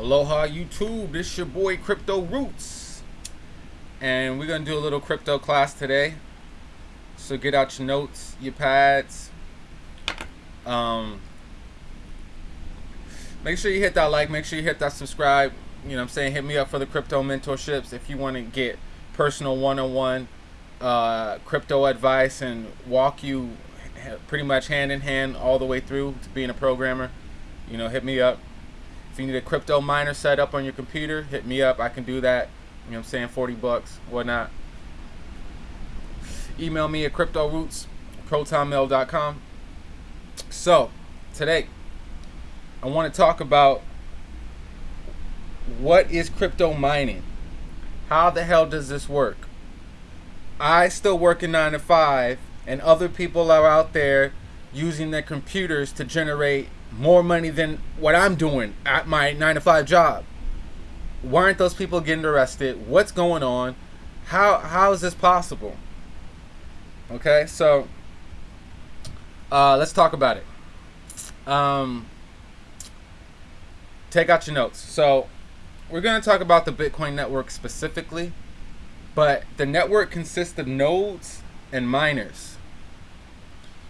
Aloha YouTube, this your boy Crypto Roots. And we're gonna do a little crypto class today. So get out your notes, your pads. Um, make sure you hit that like, make sure you hit that subscribe. You know what I'm saying? Hit me up for the crypto mentorships if you want to get personal one-on-one uh, crypto advice and walk you pretty much hand in hand all the way through to being a programmer. You know, hit me up. You need a crypto miner set up on your computer, hit me up. I can do that. You know I'm saying? 40 bucks, whatnot. Email me at cryptoroots, protonmail.com. So, today, I want to talk about what is crypto mining? How the hell does this work? I still work in 9 to 5, and other people are out there using their computers to generate more money than what I'm doing at my nine to five job. Why aren't those people getting arrested? What's going on? How how is this possible? Okay, so uh, let's talk about it. Um, take out your notes. So we're going to talk about the Bitcoin network specifically, but the network consists of nodes and miners.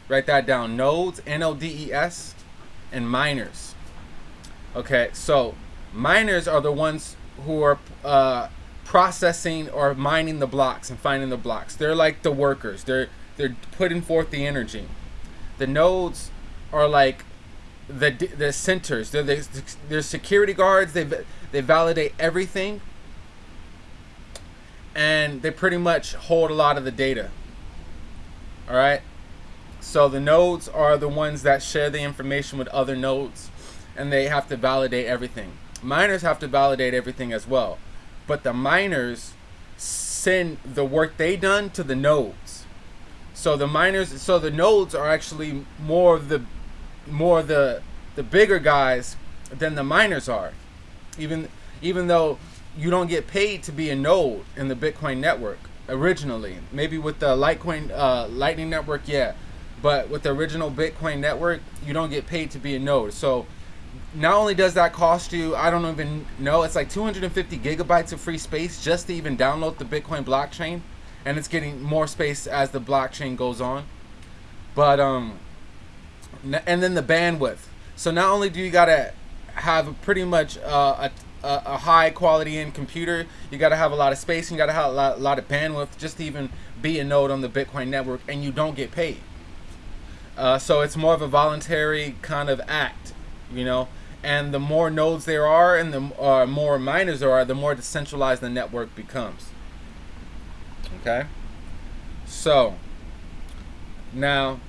Write that down. Nodes, N O D E S, and miners. Okay, so miners are the ones who are uh, processing or mining the blocks and finding the blocks. They're like the workers. They're they're putting forth the energy. The nodes are like the the centers. They're the, they're security guards. They they validate everything, and they pretty much hold a lot of the data. All right. So the nodes are the ones that share the information with other nodes and they have to validate everything. Miners have to validate everything as well. But the miners send the work they done to the nodes. So the miners so the nodes are actually more of the more the the bigger guys than the miners are. Even even though you don't get paid to be a node in the Bitcoin network originally. Maybe with the Litecoin uh, Lightning network, yeah. But with the original Bitcoin network, you don't get paid to be a node. So not only does that cost you, I don't even know, it's like 250 gigabytes of free space just to even download the Bitcoin blockchain. And it's getting more space as the blockchain goes on. But, um, and then the bandwidth. So not only do you got to have pretty much uh, a, a, high quality in computer, you got to have a lot of space and you got to have a lot, a lot of bandwidth just to even be a node on the Bitcoin network and you don't get paid. Uh, so it's more of a voluntary kind of act, you know. And the more nodes there are and the uh, more miners there are, the more decentralized the network becomes. Okay? So, now,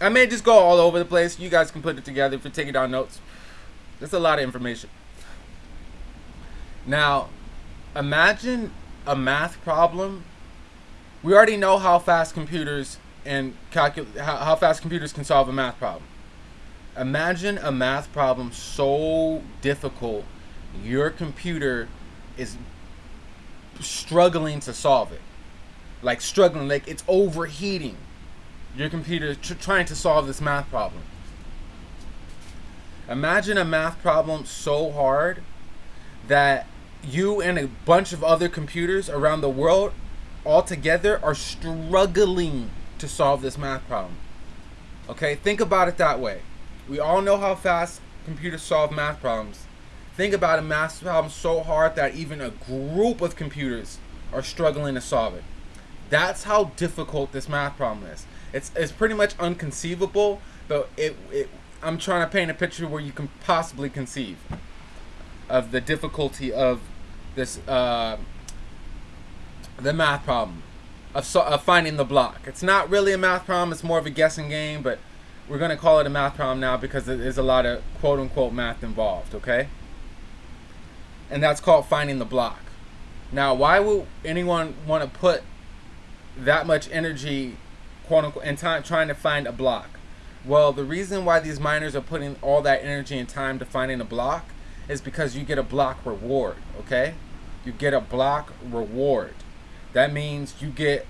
I may just go all over the place. You guys can put it together if you're taking down notes. That's a lot of information. Now, imagine a math problem, we already know how fast computers and calculate how, how fast computers can solve a math problem. Imagine a math problem so difficult, your computer is struggling to solve it. Like struggling, like it's overheating. Your computer tr trying to solve this math problem. Imagine a math problem so hard that you and a bunch of other computers around the world all together are struggling to solve this math problem. Okay, think about it that way. We all know how fast computers solve math problems. Think about a math problem so hard that even a group of computers are struggling to solve it. That's how difficult this math problem is. It's, it's pretty much unconceivable, but it, it, I'm trying to paint a picture where you can possibly conceive of the difficulty of this uh, the math problem of, so, of finding the block. It's not really a math problem; it's more of a guessing game. But we're gonna call it a math problem now because there's a lot of quote unquote math involved. Okay, and that's called finding the block. Now, why would anyone want to put that much energy, quote unquote, in time trying to find a block? Well, the reason why these miners are putting all that energy and time to finding a block is because you get a block reward, okay? You get a block reward. That means you get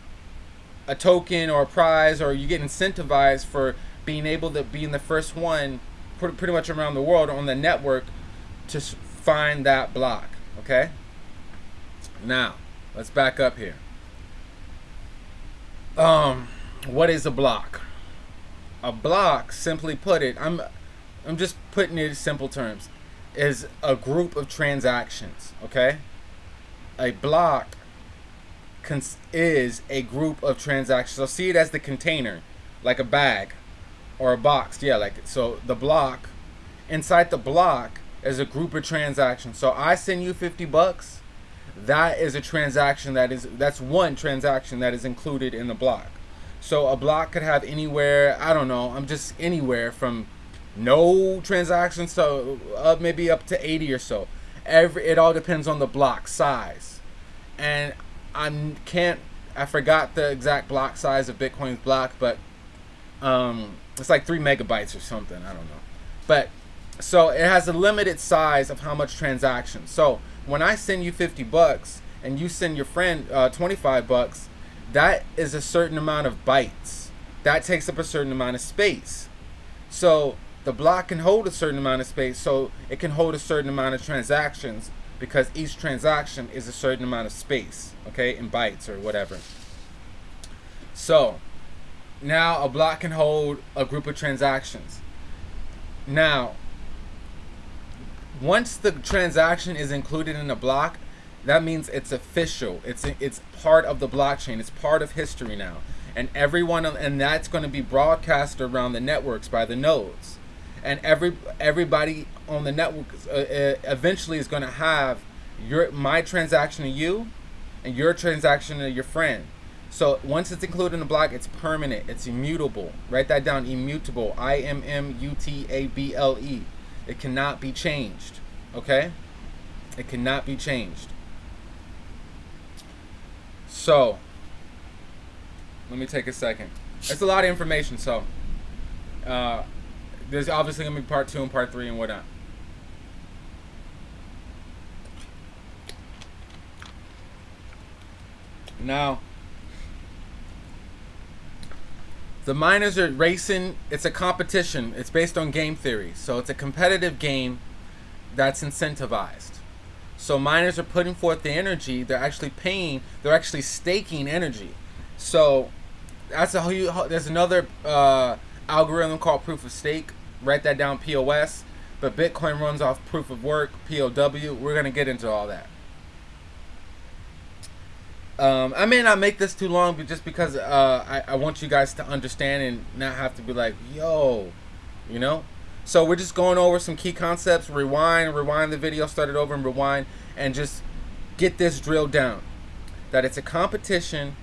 a token or a prize or you get incentivized for being able to being the first one pretty much around the world on the network to find that block. Okay. Now, let's back up here. Um, what is a block? A block, simply put it, I'm, I'm just putting it in simple terms, is a group of transactions. Okay. A block is a group of transactions. So see it as the container, like a bag or a box. Yeah, like so the block inside the block is a group of transactions. So I send you 50 bucks. That is a transaction that is that's one transaction that is included in the block. So a block could have anywhere, I don't know, I'm just anywhere from no transactions to uh, maybe up to 80 or so. Every it all depends on the block size. And I can't I forgot the exact block size of Bitcoin's block, but um, it's like three megabytes or something. I don't know, but so it has a limited size of how much transactions. So when I send you 50 bucks and you send your friend uh, 25 bucks, that is a certain amount of bytes. That takes up a certain amount of space. So the block can hold a certain amount of space, so it can hold a certain amount of transactions because each transaction is a certain amount of space, okay, in bytes or whatever. So now a block can hold a group of transactions. Now, once the transaction is included in a block, that means it's official. It's it's part of the blockchain. It's part of history now, and everyone and that's going to be broadcast around the networks by the nodes and every everybody on the network uh, uh, eventually is going to have your my transaction to you and your transaction to your friend. So once it's included in the block, it's permanent. It's immutable. Write that down. Immutable. I M M U T A B L E. It cannot be changed. Okay? It cannot be changed. So, let me take a second. It's a lot of information, so uh, there's obviously gonna be part two and part three and whatnot. Now, the miners are racing. It's a competition. It's based on game theory, so it's a competitive game that's incentivized. So miners are putting forth the energy. They're actually paying. They're actually staking energy. So that's a there's another uh, algorithm called proof of stake write that down POS, but Bitcoin runs off proof of work, POW. We're going to get into all that. Um, I may not make this too long, but just because uh, I, I want you guys to understand and not have to be like, yo, you know? So we're just going over some key concepts, rewind, rewind the video, start it over and rewind, and just get this drilled down. That it's a competition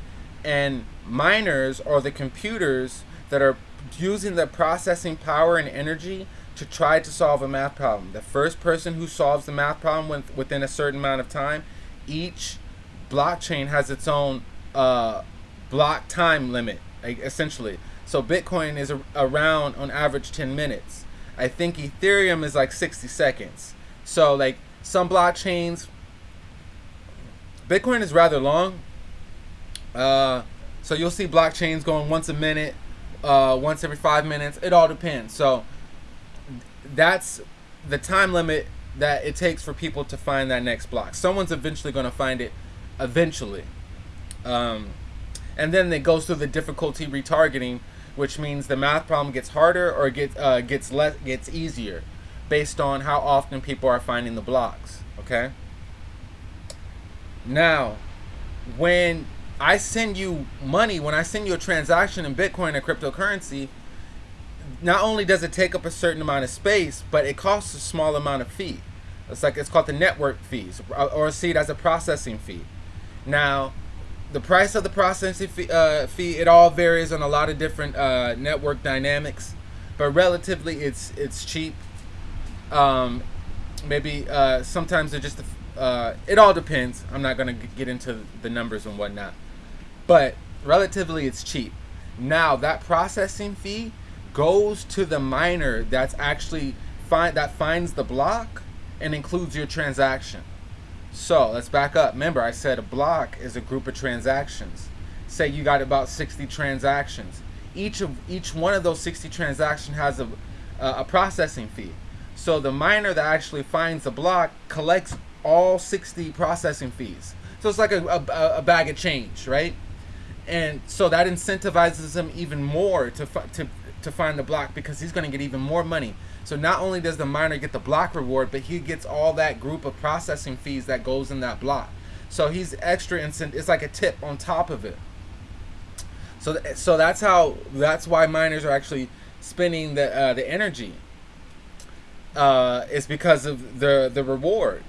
and miners are the computers that are using the processing power and energy to try to solve a math problem. The first person who solves the math problem within a certain amount of time, each blockchain has its own uh, block time limit, essentially. So Bitcoin is around on average 10 minutes. I think Ethereum is like 60 seconds. So like some blockchains, Bitcoin is rather long. Uh, so you'll see blockchains going once a minute, uh, once every five minutes. It all depends. So that's the time limit that it takes for people to find that next block. Someone's eventually going to find it. Eventually. Um, and then it goes through the difficulty retargeting, which means the math problem gets harder or gets uh, gets less gets easier, based on how often people are finding the blocks. Okay. Now, when I send you money, when I send you a transaction in Bitcoin or cryptocurrency, not only does it take up a certain amount of space, but it costs a small amount of fee. It's like it's called the network fees, or see it as a processing fee. Now, the price of the processing fee, uh, fee it all varies on a lot of different uh, network dynamics, but relatively it's it's cheap. Um, maybe uh, sometimes it just uh, it all depends. I'm not gonna get into the numbers and whatnot but relatively it's cheap. Now that processing fee goes to the miner that's actually find that finds the block and includes your transaction. So let's back up. Remember, I said a block is a group of transactions. Say you got about 60 transactions. each of each one of those 60 transactions has a a processing fee. So the miner that actually finds the block collects all 60 processing fees. So it's like a, a, a bag of change, right? And so that incentivizes him even more to to to find the block because he's going to get even more money. So not only does the miner get the block reward, but he gets all that group of processing fees that goes in that block. So he's extra incent. It's like a tip on top of it. So th- so that's how that's why miners are actually spending the uh, the energy. Uh, it's because of the the reward.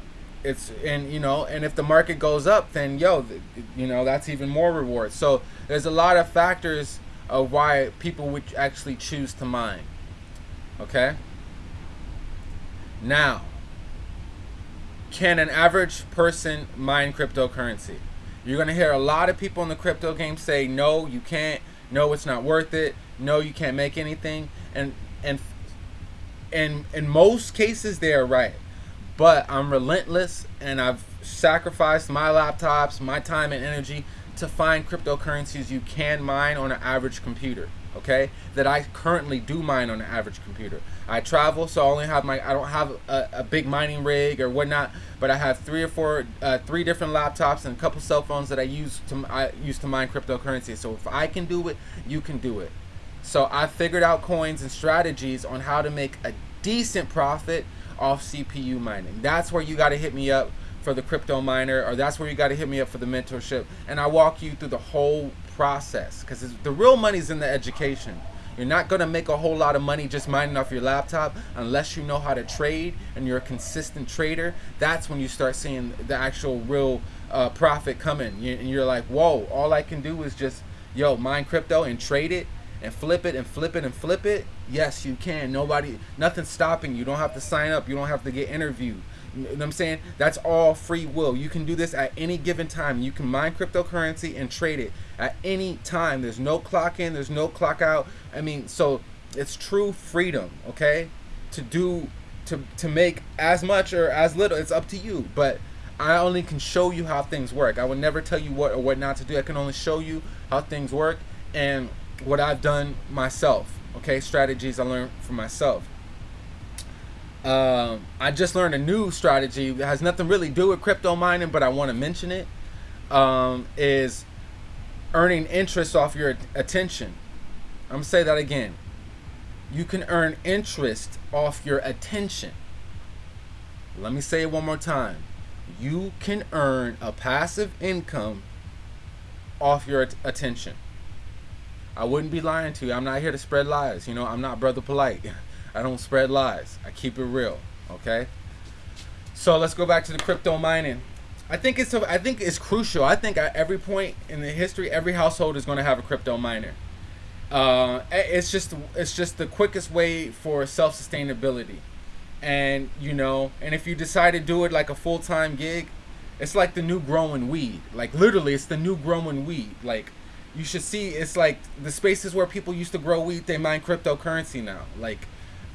It's and you know and if the market goes up, then yo, you know that's even more reward. So there's a lot of factors of why people would actually choose to mine. Okay. Now, can an average person mine cryptocurrency? You're going to hear a lot of people in the crypto game say, no, you can't. No, it's not worth it. No, you can't make anything. And, and, and in most cases, they are right. But I'm relentless and I've sacrificed my laptops, my time and energy to find cryptocurrencies you can mine on an average computer okay? That i currently do mine on an average computer. I travel so i only have my i don't have a, a big mining rig or whatnot but i have three or four uh, three different laptops and a couple cell phones that i use to i use to mine cryptocurrency. So if i can do it you can do it. So i figured out coins and strategies on how to make a decent profit off cpu mining. That's where you got to hit me up for the crypto miner or that's where you got to hit me up for the mentorship and i walk you through the whole process because the real money's in the education. You're not going to make a whole lot of money just mining off your laptop unless you know how to trade and you're a consistent trader. That's when you start seeing the actual real uh, profit coming and you're like whoa all i can do is just yo mine crypto and trade it and flip it and flip it and flip it yes you can nobody nothing's stopping you don't have to sign up you don't have to get interviewed you know what I'm saying? That's all free will. You can do this at any given time. You can mine cryptocurrency and trade it at any time. There's no clock in, there's no clock out. I mean, so it's true freedom, okay? To do to to make as much or as little, it's up to you. But I only can show you how things work. I would never tell you what or what not to do. I can only show you how things work and what I've done myself. Okay, strategies I learned from myself. Um, I just learned a new strategy that has nothing really to do with crypto mining, but I want to mention it. Um, is earning interest off your attention. I'm gonna say that again. You can earn interest off your attention. Let me say it one more time. You can earn a passive income off your attention. I wouldn't be lying to you. I'm not here to spread lies. You know, I'm not Brother Polight. I don't spread lies. I keep it real. Okay. So let's go back to the crypto mining. I think it's I think it's crucial. I think at every point in the history, every household is going to have a crypto miner. Uh, it's just it's just the quickest way for self sustainability, and you know, and if you decide to do it like a full time gig, it's like the new growing weed. Like literally, it's the new growing weed. Like you should see, it's like the spaces where people used to grow wheat they mine cryptocurrency now. Like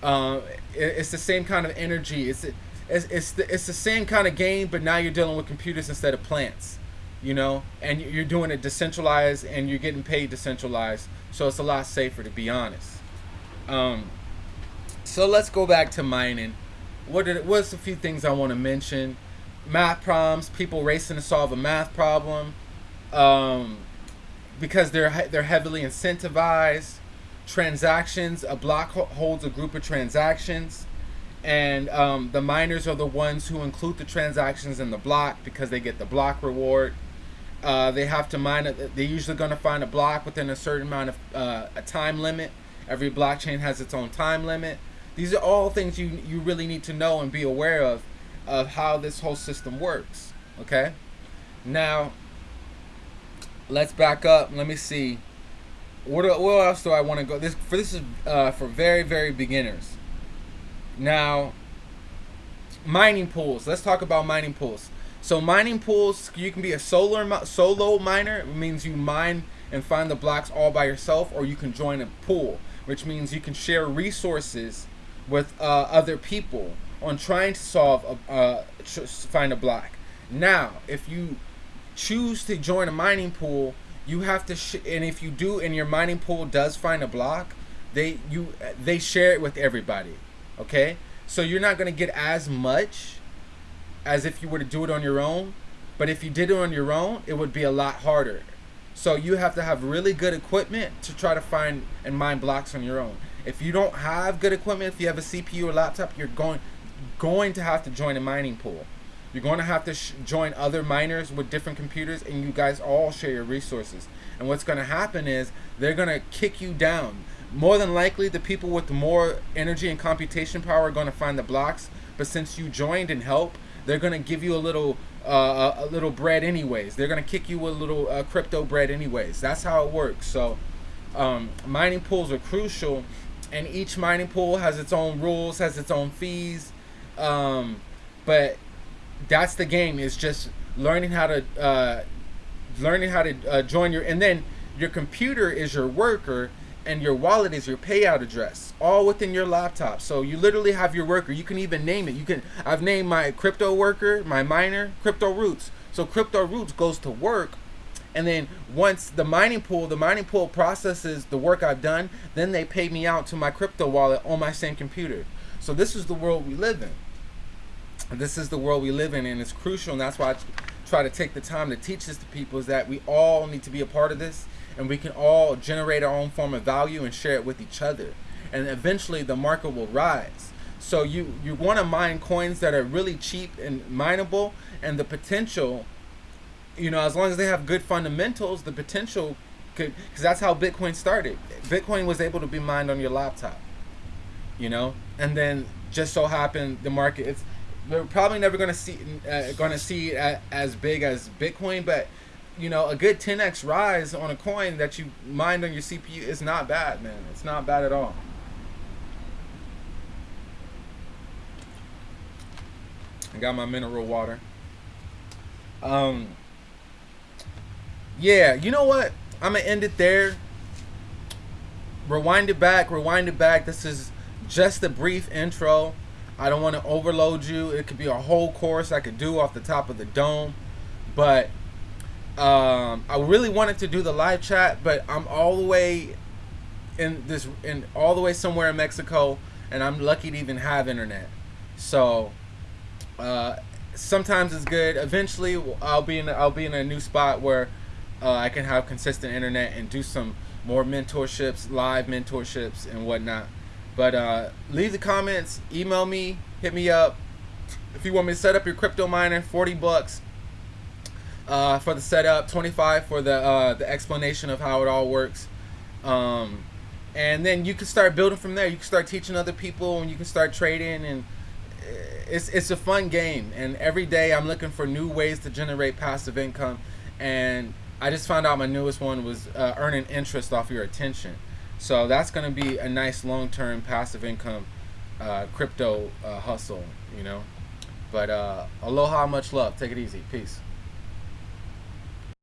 uh, it, it's the same kind of energy. It's it's it's the, it's the same kind of game, but now you're dealing with computers instead of plants. You know, and you're doing it decentralized, and you're getting paid decentralized, so it's a lot safer, to be honest. Um, so let's go back to mining. What did what's a few things I want to mention? Math problems, people racing to solve a math problem, um, because they're they're heavily incentivized transactions. A block holds a group of transactions, and um, the miners are the ones who include the transactions in the block because they get the block reward. Uh, they have to mine it. They're usually going to find a block within a certain amount of uh, a time limit. Every blockchain has its own time limit. These are all things you you really need to know and be aware of of how this whole system works. Okay. Now, let's back up. Let me see. What, else do I want to go? This for this is uh, for very very beginners. Now, mining pools. Let's talk about mining pools. So mining pools, you can be a solar solo miner. It means you mine and find the blocks all by yourself, or you can join a pool, which means you can share resources with uh, other people on trying to solve a uh, find a block. Now, if you choose to join a mining pool, you have to and if you do and your mining pool does find a block they you they share it with everybody okay? So you're not going to get as much as if you were to do it on your own but if you did it on your own it would be a lot harder. So you have to have really good equipment to try to find and mine blocks on your own. If you don't have good equipment if you have a cpu or laptop you're going going to have to join a mining pool you're going to have to join other miners with different computers, and you guys all share your resources. And what's going to happen is they're going to kick you down. More than likely, the people with more energy and computation power are going to find the blocks. But since you joined and helped, they're going to give you a little uh, a little bread anyways. They're going to kick you with a little uh, crypto bread anyways. That's how it works. So um, mining pools are crucial, and each mining pool has its own rules, has its own fees. Um, but that's the game is just learning how to uh, learning how to uh, join your and then your computer is your worker and your wallet is your payout address all within your laptop. So you literally have your worker. You can even name it. You can i've named my crypto worker my miner crypto roots. So crypto roots goes to work and then once the mining pool the mining pool processes the work i've done then they pay me out to my crypto wallet on my same computer. So this is the world we live in this is the world we live in and it's crucial and that's why I try to take the time to teach this to people is that we all need to be a part of this and we can all generate our own form of value and share it with each other. And eventually the market will rise. So you you want to mine coins that are really cheap and mineable and the potential you know as long as they have good fundamentals the potential could because that's how bitcoin started. Bitcoin was able to be mined on your laptop you know? And then just so happened the market it's we're probably never going to see uh, to see it as big as Bitcoin, but you know, a good 10x rise on a coin that you mined on your CPU is not bad, man. It's not bad at all. I got my mineral water. Um, yeah, you know what? I'm gonna end it there. Rewind it back, rewind it back. This is just a brief intro I don't want to overload you. It could be a whole course I could do off the top of the dome, but um, I really wanted to do the live chat, but I'm all the way in this in all the way somewhere in Mexico, and I'm lucky to even have internet. So uh, sometimes it's good. Eventually, I'll be in I'll be in a new spot where uh, I can have consistent internet and do some more mentorships, live mentorships, and whatnot. But uh, leave the comments, email me, hit me up. If you want me to set up your crypto miner, 40 bucks uh, for the setup, 25 for the uh, the explanation of how it all works. Um, and then you can start building from there. You can start teaching other people, and you can start trading, and it's it's a fun game. And every day I'm looking for new ways to generate passive income. And I just found out my newest one was uh, earning interest off your attention. So that's going to be a nice long-term passive income uh, crypto uh, hustle, you know. But uh, aloha, much love. Take it easy. Peace.